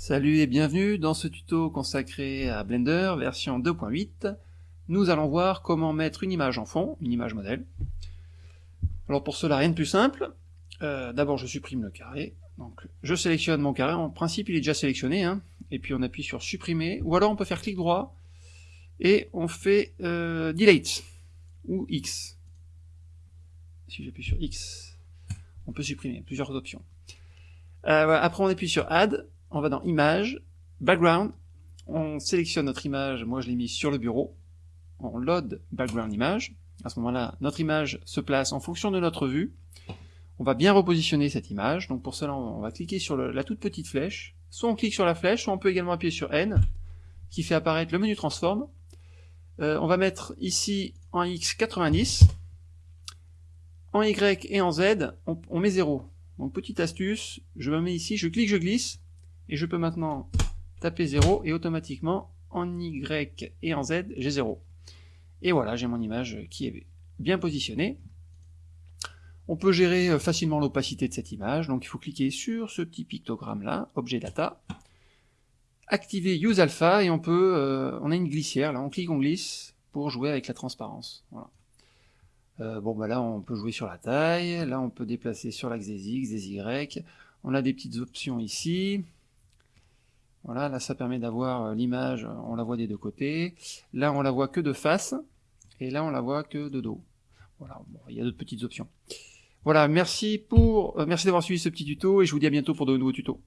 Salut et bienvenue dans ce tuto consacré à Blender version 2.8. Nous allons voir comment mettre une image en fond, une image modèle. Alors pour cela, rien de plus simple. Euh, D'abord je supprime le carré. Donc je sélectionne mon carré, en principe il est déjà sélectionné, hein. et puis on appuie sur supprimer, ou alors on peut faire clic droit, et on fait euh, delete, ou X. Si j'appuie sur X, on peut supprimer, plusieurs options. Euh, après on appuie sur Add, on va dans Image, Background, on sélectionne notre image, moi je l'ai mis sur le bureau, on load Background Image, à ce moment-là notre image se place en fonction de notre vue, on va bien repositionner cette image, donc pour cela on va cliquer sur la toute petite flèche, soit on clique sur la flèche, soit on peut également appuyer sur N, qui fait apparaître le menu Transform, euh, on va mettre ici en X 90, en Y et en Z, on, on met 0. Donc petite astuce, je me mets ici, je clique, je glisse, et je peux maintenant taper 0 et automatiquement en Y et en Z j'ai 0. Et voilà, j'ai mon image qui est bien positionnée. On peut gérer euh, facilement l'opacité de cette image, donc il faut cliquer sur ce petit pictogramme là, objet data, activer use alpha et on peut, euh, on a une glissière là, on clique, on glisse pour jouer avec la transparence. Euh, bon bah là on peut jouer sur la taille, là on peut déplacer sur l'axe des X, des Y, on a des petites options ici, voilà, là ça permet d'avoir euh, l'image, on la voit des deux côtés. Là on la voit que de face, et là on la voit que de dos. Voilà, il y a d'autres petites options. Voilà, merci pour, euh, merci d'avoir suivi ce petit tuto, et je vous dis à bientôt pour de nouveaux tutos.